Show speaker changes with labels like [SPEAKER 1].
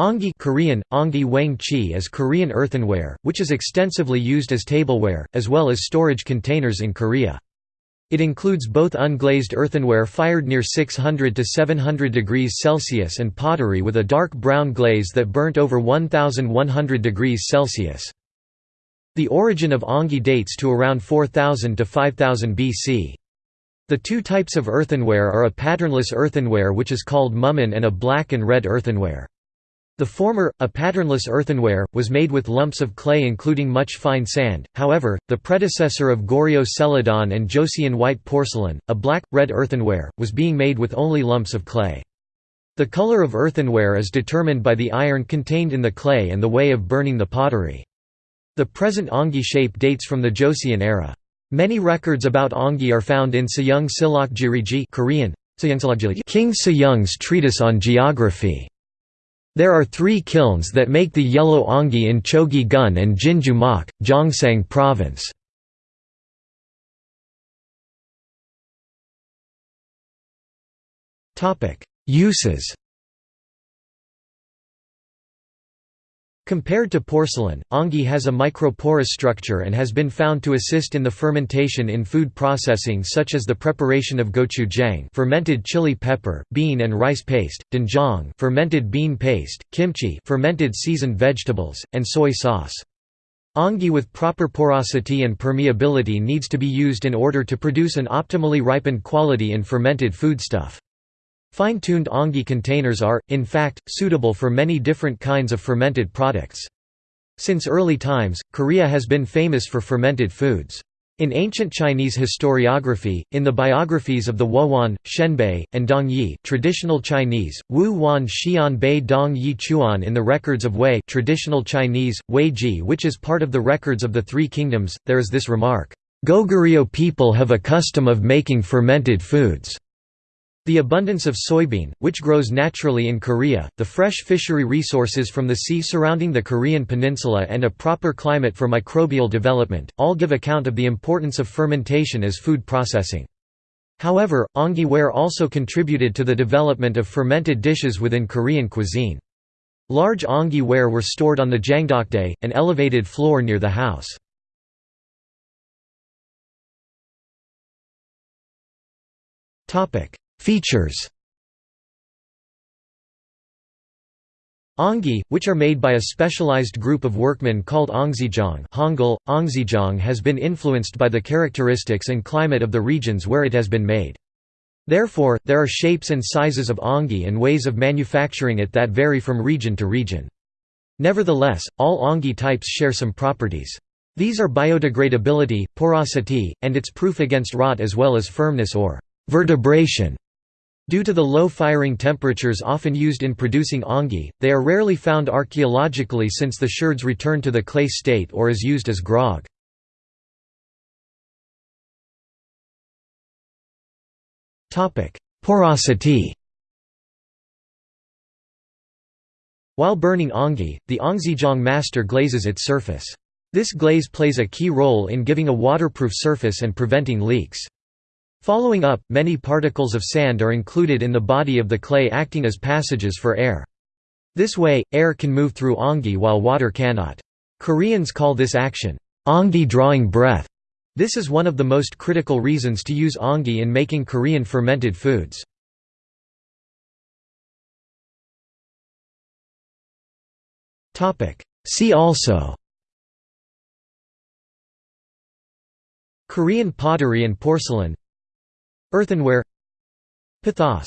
[SPEAKER 1] Ongi Korean, ongi wang chi is Korean earthenware, which is extensively used as tableware, as well as storage containers in Korea. It includes both unglazed earthenware fired near 600 to 700 degrees Celsius and pottery with a dark brown glaze that burnt over 1100 degrees Celsius. The origin of ongi dates to around 4000 to 5000 BC. The two types of earthenware are a patternless earthenware which is called mumon and a black and red earthenware. The former, a patternless earthenware, was made with lumps of clay including much fine sand, however, the predecessor of Goryeo Celadon and Joseon white porcelain, a black, red earthenware, was being made with only lumps of clay. The color of earthenware is determined by the iron contained in the clay and the way of burning the pottery. The present ongi shape dates from the Joseon era. Many records about ongi are found in Sejong Sillok Jiriji Korean, King Sejong's treatise on geography. There are three kilns that make the yellow ongi in Chogi-gun and Jinju-mak, Gyeongsang Province. Uses Compared to porcelain, ongi has a microporous structure and has been found to assist in the fermentation in food processing such as the preparation of gochujang fermented chili pepper, bean and rice paste, doenjang fermented bean paste, kimchi fermented seasoned vegetables, and soy sauce. Ongi with proper porosity and permeability needs to be used in order to produce an optimally ripened quality in fermented foodstuff. Fine-tuned ongi containers are, in fact, suitable for many different kinds of fermented products. Since early times, Korea has been famous for fermented foods. In ancient Chinese historiography, in the biographies of the Wuhuan, Xianbei, and Dongyi traditional Chinese, Wu Wan Xian Bei Dong Yi Chuan in the records of Wei traditional Chinese, Wei Ji which is part of the records of the Three Kingdoms, there is this remark, "Goguryeo people have a custom of making fermented foods." The abundance of soybean, which grows naturally in Korea, the fresh fishery resources from the sea surrounding the Korean peninsula and a proper climate for microbial development, all give account of the importance of fermentation as food processing. However, ongi ware also contributed to the development of fermented dishes within Korean cuisine. Large ongi ware were stored on the jangdokdae, an elevated floor near the house. Features Ongi, which are made by a specialized group of workmen called Ongzijong Hangul, Ongzijong has been influenced by the characteristics and climate of the regions where it has been made. Therefore, there are shapes and sizes of ongi and ways of manufacturing it that vary from region to region. Nevertheless, all ongi types share some properties. These are biodegradability, porosity, and its proof against rot as well as firmness or vertebration. Due to the low firing temperatures often used in producing ongi, they are rarely found archaeologically since the sherds return to the clay state or is used as grog. Porosity While burning ongi, the Ongzijong master glazes its surface. This glaze plays a key role in giving a waterproof surface and preventing leaks. Following up, many particles of sand are included in the body of the clay acting as passages for air. This way, air can move through ongi while water cannot. Koreans call this action, ongi drawing breath. This is one of the most critical reasons to use ongi in making Korean fermented foods. See also Korean pottery and porcelain Earthenware Pithos